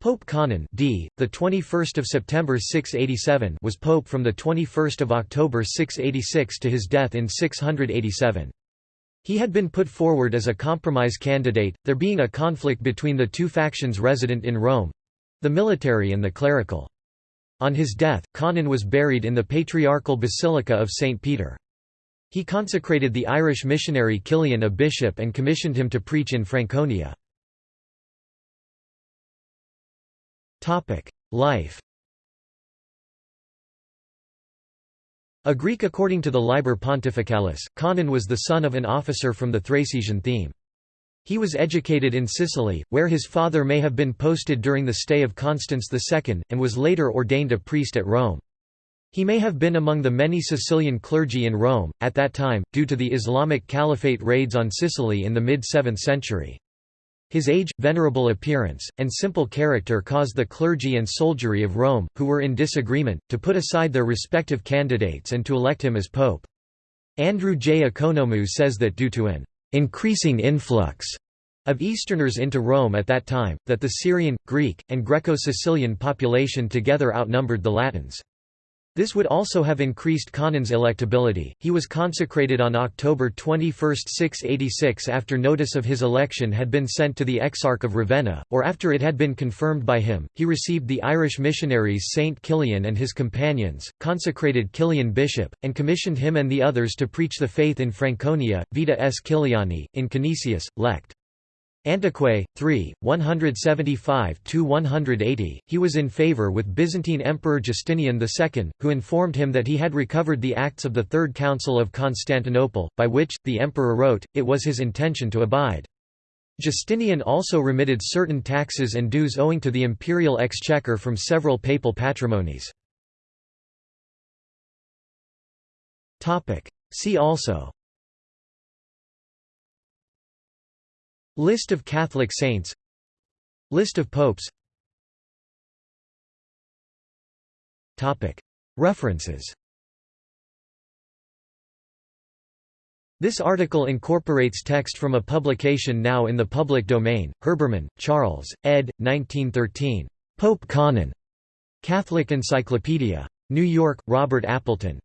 Pope Conon d. the 21st of September 687 was pope from the 21st of October 686 to his death in 687. He had been put forward as a compromise candidate, there being a conflict between the two factions resident in Rome—the military and the clerical. On his death, Conon was buried in the Patriarchal Basilica of St. Peter. He consecrated the Irish missionary Kilian a bishop and commissioned him to preach in Franconia. Life A Greek according to the Liber Pontificalis, Conon was the son of an officer from the Thracian theme. He was educated in Sicily, where his father may have been posted during the stay of Constans II, and was later ordained a priest at Rome. He may have been among the many Sicilian clergy in Rome, at that time, due to the Islamic Caliphate raids on Sicily in the mid-7th century. His age, venerable appearance, and simple character caused the clergy and soldiery of Rome, who were in disagreement, to put aside their respective candidates and to elect him as pope. Andrew J. Economou says that due to an increasing influx of Easterners into Rome at that time, that the Syrian, Greek, and Greco-Sicilian population together outnumbered the Latins. This would also have increased Conon's electability. He was consecrated on October 21, 686 after notice of his election had been sent to the Exarch of Ravenna, or after it had been confirmed by him. He received the Irish missionaries Saint Kilian and his companions, consecrated Kilian bishop, and commissioned him and the others to preach the faith in Franconia, Vita S. Kiliani, in Canisius, Lect. Antiquae, 3, 175–180, he was in favour with Byzantine Emperor Justinian II, who informed him that he had recovered the acts of the Third Council of Constantinople, by which, the emperor wrote, it was his intention to abide. Justinian also remitted certain taxes and dues owing to the imperial exchequer from several papal patrimonies. See also List of Catholic saints List of popes References This article incorporates text from a publication now in the public domain, Herbermann, Charles, ed. 1913. Pope Conon. Catholic Encyclopedia. New York, Robert Appleton.